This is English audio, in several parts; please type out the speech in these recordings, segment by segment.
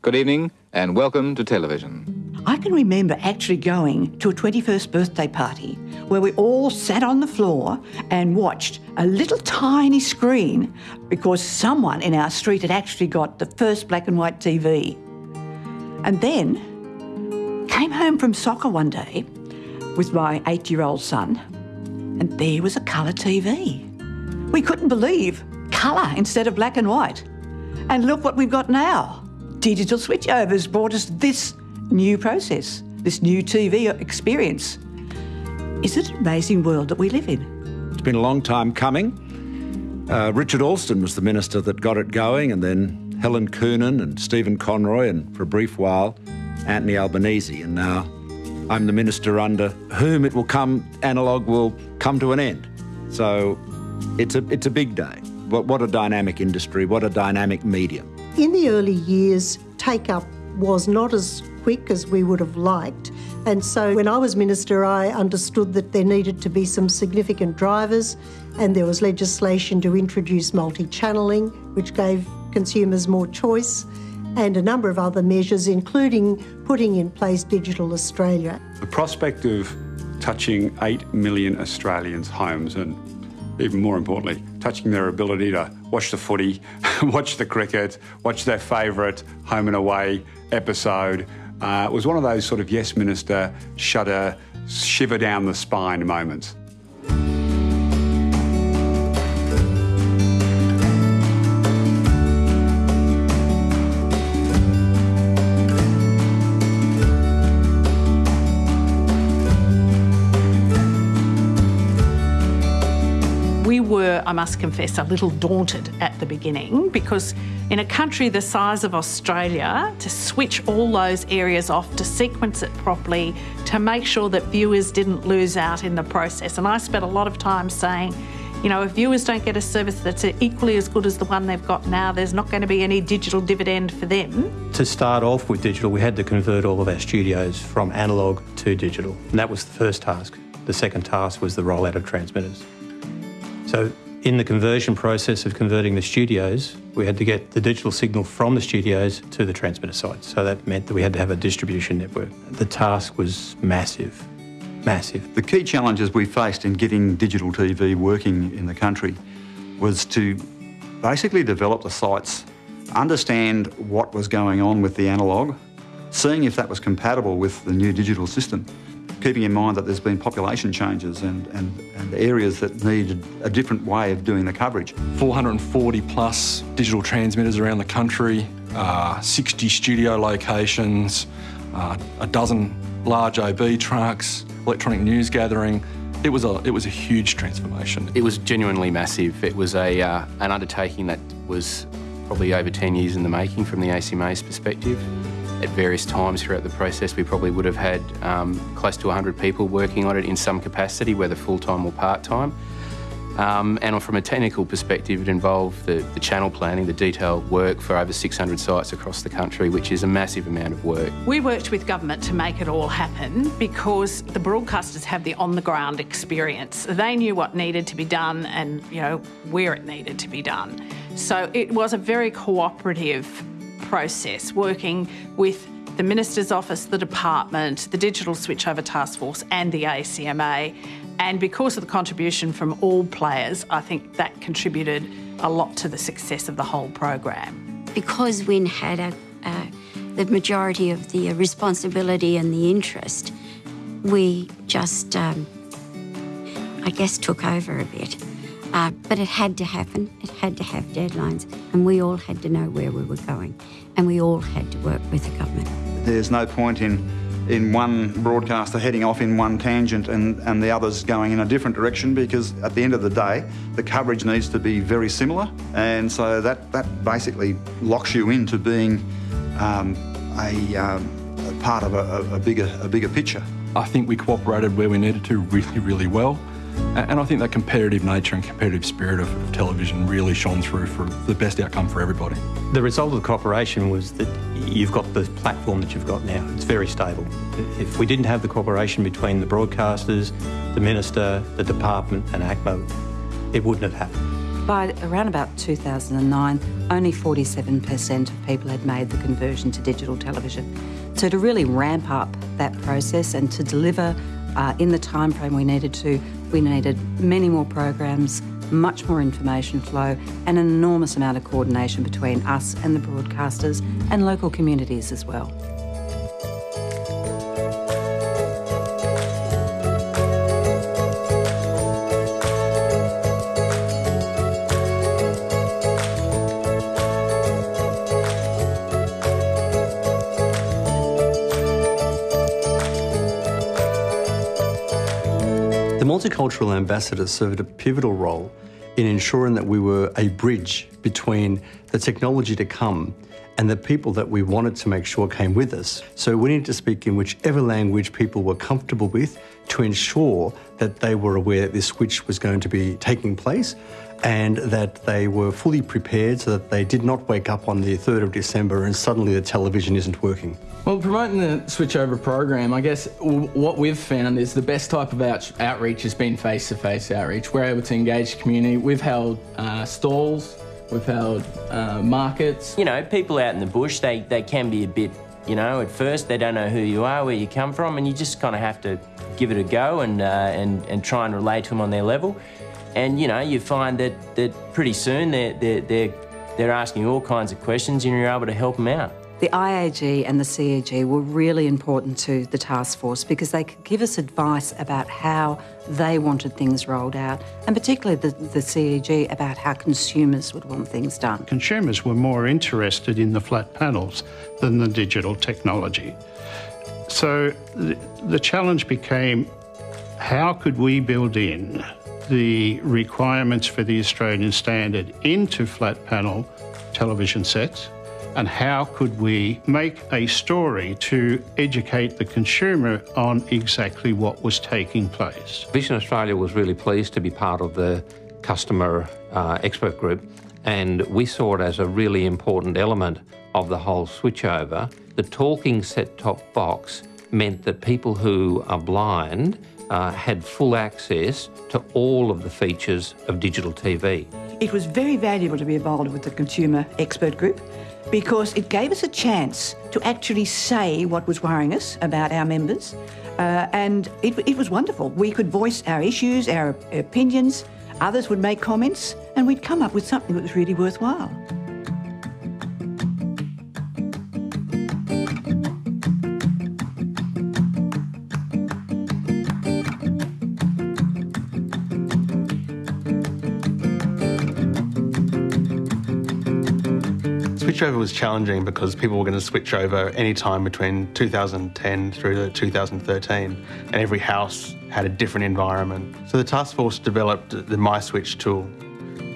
Good evening and welcome to television. I can remember actually going to a 21st birthday party where we all sat on the floor and watched a little tiny screen because someone in our street had actually got the first black and white TV. And then came home from soccer one day with my eight year old son, and there was a colour TV. We couldn't believe colour instead of black and white. And look what we've got now. Digital switchovers brought us this new process, this new TV experience. Is it an amazing world that we live in? It's been a long time coming. Uh, Richard Alston was the minister that got it going, and then Helen Coonan and Stephen Conroy, and for a brief while, Anthony Albanese. And now I'm the minister under whom it will come, analogue will come to an end. So it's a, it's a big day. What, what a dynamic industry, what a dynamic medium. In the early years, take up was not as quick as we would have liked. And so when I was minister, I understood that there needed to be some significant drivers, and there was legislation to introduce multi channeling, which gave consumers more choice, and a number of other measures, including putting in place Digital Australia. The prospect of touching 8 million Australians' homes and even more importantly, touching their ability to watch the footy, watch the cricket, watch their favourite home and away episode. Uh, was one of those sort of yes minister shudder, shiver down the spine moments. I must confess, a little daunted at the beginning because in a country the size of Australia, to switch all those areas off, to sequence it properly, to make sure that viewers didn't lose out in the process. And I spent a lot of time saying, you know, if viewers don't get a service that's equally as good as the one they've got now, there's not going to be any digital dividend for them. To start off with digital, we had to convert all of our studios from analogue to digital. And that was the first task. The second task was the rollout of transmitters. So in the conversion process of converting the studios, we had to get the digital signal from the studios to the transmitter sites. So that meant that we had to have a distribution network. The task was massive, massive. The key challenges we faced in getting digital TV working in the country was to basically develop the sites, understand what was going on with the analogue, seeing if that was compatible with the new digital system, keeping in mind that there's been population changes and, and, and areas that need a different way of doing the coverage. 440 plus digital transmitters around the country, uh, 60 studio locations, uh, a dozen large OB trucks, electronic news gathering. It was a it was a huge transformation. It was genuinely massive. It was a uh, an undertaking that was probably over 10 years in the making from the ACMA's perspective. At various times throughout the process, we probably would have had um, close to 100 people working on it in some capacity, whether full-time or part-time. Um, and from a technical perspective, it involved the, the, channel planning, the detailed work for over 600 sites across the country, which is a massive amount of work. We worked with government to make it all happen because the broadcasters have the on-the-ground experience. They knew what needed to be done and, you know, where it needed to be done. So it was a very cooperative process working with the Minister's Office, the Department, the Digital Switchover Task Force and the ACMA. And because of the contribution from all players, I think that contributed a lot to the success of the whole program. Because WIN had a, uh, the majority of the responsibility and the interest, we just, um, I guess, took over a bit. Uh, but it had to happen. It had to have deadlines, and we all had to know where we were going, and we all had to work with the government. There's no point in in one broadcaster heading off in one tangent and, and the others going in a different direction because at the end of the day, the coverage needs to be very similar. And so that, that basically locks you into being um, a, um, a, part of a, a, bigger, a bigger picture. I think we cooperated where we needed to really, really well. And I think that competitive nature and competitive spirit of, of, television really shone through for the best outcome for everybody. The result of the cooperation was that you've got the platform that you've got now. It's very stable. If we didn't have the cooperation between the broadcasters, the minister, the department and ACMA, it wouldn't have happened. By around about 2009, only 47% of people had made the conversion to digital television. So to really ramp up that process and to deliver uh, in the time frame we needed to, we needed many more programs, much more information flow, and an enormous amount of coordination between us and the broadcasters and local communities as well. Multicultural ambassadors served a pivotal role in ensuring that we were a bridge between the technology to come and the people that we wanted to make sure came with us. So we needed to speak in whichever language people were comfortable with to ensure that they were aware that this switch was going to be taking place and that they were fully prepared so that they did not wake up on the 3rd of December and suddenly the television isn't working. Well, promoting the switchover program, I guess what we've found is the best type of out outreach has been face-to-face -face outreach. We're able to engage the community. We've held uh, stalls, we've held uh, markets. You know, people out in the bush, they, they can be a bit, you know, at first they don't know who you are, where you come from, and you just kind of have to give it a go and, uh, and, and try and relate to them on their level. And, you know, you find that, that pretty soon they're, they're, they're, they're asking all kinds of questions and you're able to help them out. The IAG and the CEG were really important to the task force because they could give us advice about how they wanted things rolled out, and particularly the, the CEG about how consumers would want things done. Consumers were more interested in the flat panels than the digital technology. So the, the challenge became how could we build in the requirements for the Australian standard into flat panel television sets and how could we make a story to educate the consumer on exactly what was taking place. Vision Australia was really pleased to be part of the customer uh, expert group and we saw it as a really important element of the whole switchover. The talking set-top box meant that people who are blind uh, had full access to all of the features of digital TV. It was very valuable to be involved with the consumer expert group because it gave us a chance to actually say what was worrying us about our members. Uh, and it, it was wonderful. We could voice our issues, our opinions, others would make comments, and we'd come up with something that was really worthwhile. Switchover was challenging because people were going to switch over any time between 2010 through to 2013, and every house had a different environment. So the task force developed the MySwitch tool.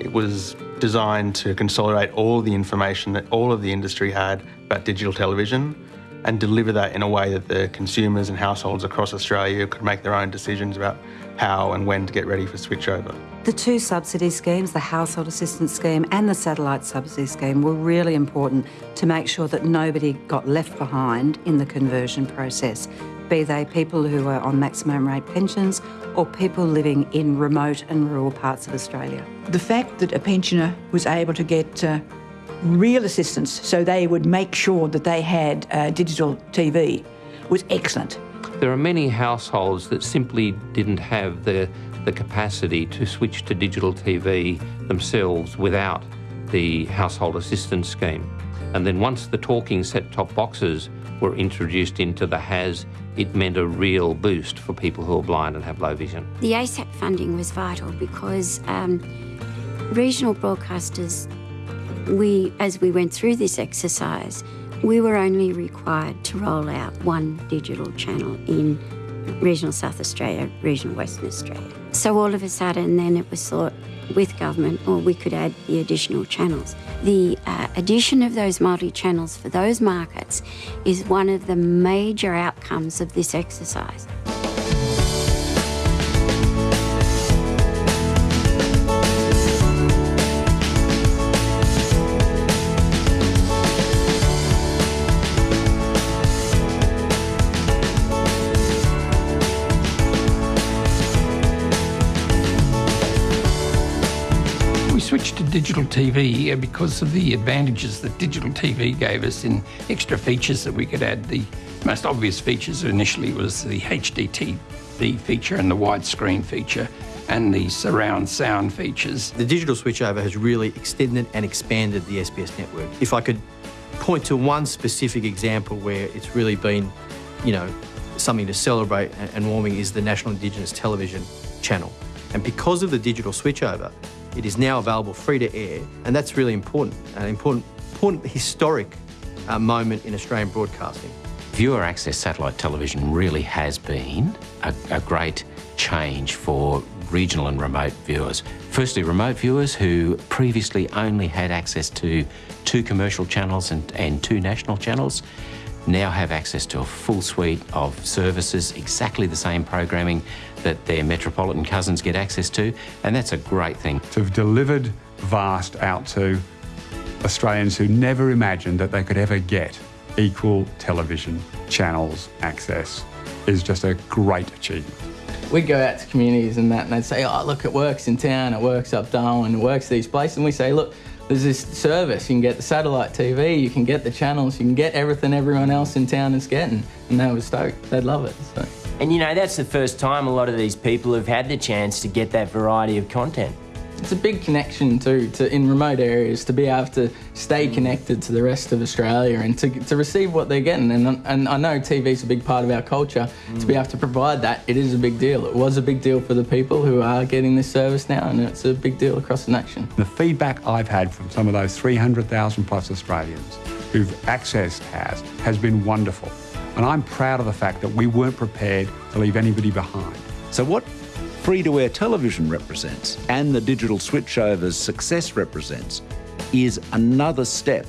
It was designed to consolidate all the information that all of the industry had about digital television and deliver that in a way that the consumers and households across Australia could make their own decisions about how and when to get ready for switchover. The two subsidy schemes, the household assistance scheme and the satellite subsidy scheme, were really important to make sure that nobody got left behind in the conversion process, be they people who are on maximum rate pensions or people living in remote and rural parts of Australia. The fact that a pensioner was able to get uh, real assistance so they would make sure that they had uh, digital TV was excellent. There are many households that simply didn't have the, the capacity to switch to digital TV themselves without the household assistance scheme. And then once the talking set-top boxes were introduced into the HAS, it meant a real boost for people who are blind and have low vision. The ASAP funding was vital because um, regional broadcasters, we, as we went through this exercise, we were only required to roll out one digital channel in regional South Australia, regional Western Australia. So all of a sudden then it was thought with government, or we could add the additional channels. The uh, addition of those multi-channels for those markets is one of the major outcomes of this exercise. Switched to digital TV uh, because of the advantages that digital TV gave us in extra features that we could add. The most obvious features initially was the HDTV feature and the widescreen feature and the surround sound features. The digital switchover has really extended and expanded the SBS network. If I could point to one specific example where it's really been, you know, something to celebrate and warming is the National Indigenous Television channel. And because of the digital switchover, it is now available free to air, and that's really important, an important, important historic uh, moment in Australian broadcasting. Viewer access satellite television really has been a, a great change for regional and remote viewers. Firstly, remote viewers who previously only had access to two commercial channels and, and two national channels now have access to a full suite of services, exactly the same programming that their metropolitan cousins get access to, and that's a great thing. To have delivered VAST out to Australians who never imagined that they could ever get equal television channels access is just a great achievement. We'd go out to communities and that, and they'd say, oh, look, it works in town, it works up Darwin, it works these places. And we say, look, there's this service. You can get the satellite TV, you can get the channels, you can get everything everyone else in town is getting. And they were stoked. They'd love it. So. And you know, that's the first time a lot of these people have had the chance to get that variety of content. It's a big connection too, to in remote areas to be able to stay connected to the rest of Australia and to, to receive what they're getting. And, and I know TV's a big part of our culture. Mm. To be able to provide that, it is a big deal. It was a big deal for the people who are getting this service now, and it's a big deal across the nation. The feedback I've had from some of those 300,000 plus Australians who've accessed HAS has been wonderful. And I'm proud of the fact that we weren't prepared to leave anybody behind. So what free-to-air television represents and the digital switchover's success represents is another step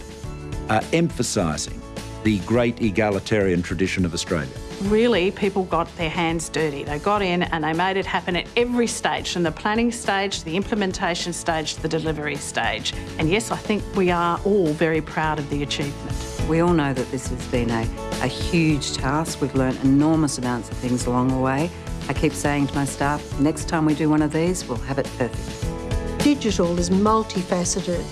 uh, emphasising the great egalitarian tradition of Australia. Really, people got their hands dirty. They got in and they made it happen at every stage, from the planning stage the implementation stage the delivery stage. And yes, I think we are all very proud of the achievement. We all know that this has been a, a huge task. We've learned enormous amounts of things along the way. I keep saying to my staff, next time we do one of these, we'll have it perfect. Digital is multifaceted,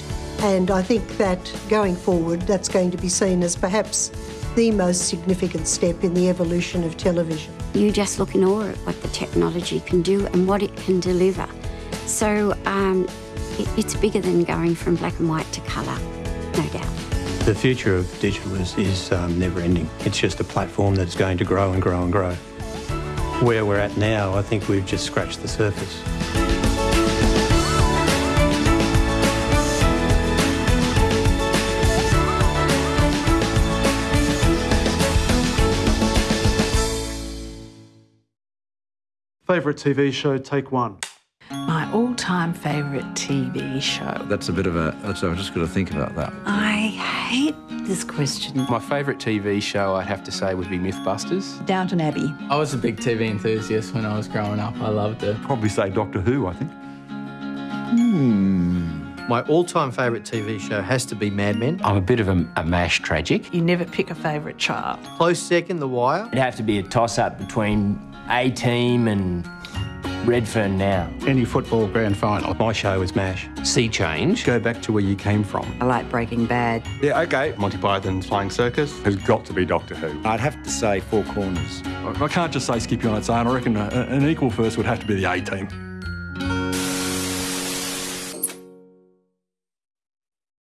and I think that going forward, that's going to be seen as perhaps the most significant step in the evolution of television. You just look in awe at what the technology can do and what it can deliver. So um, it, it's bigger than going from black and white to colour, no doubt. The future of digital is, is um, never ending. It's just a platform that's going to grow and grow and grow where we're at now, I think we've just scratched the surface. Favourite TV show, take one. My all-time favourite TV show. That's a bit of a. So I'm just going to think about that. I hate this question. My favourite TV show, I'd have to say, would be Mythbusters. Downton Abbey. I was a big TV enthusiast when I was growing up. I loved it. Probably say Doctor Who, I think. Hmm. My all-time favourite TV show has to be Mad Men. I'm a bit of a, a MASH tragic. You never pick a favourite child. Close second, The Wire. It'd have to be a toss-up between A-Team and Redfern now. Any football grand final. My show is MASH. Sea Change. Go back to where you came from. I like Breaking Bad. Yeah, okay. Monty Python's Flying Circus. Has got to be Doctor Who. I'd have to say Four Corners. I can't just say Skippy on its own. I reckon uh, an equal first would have to be the A team.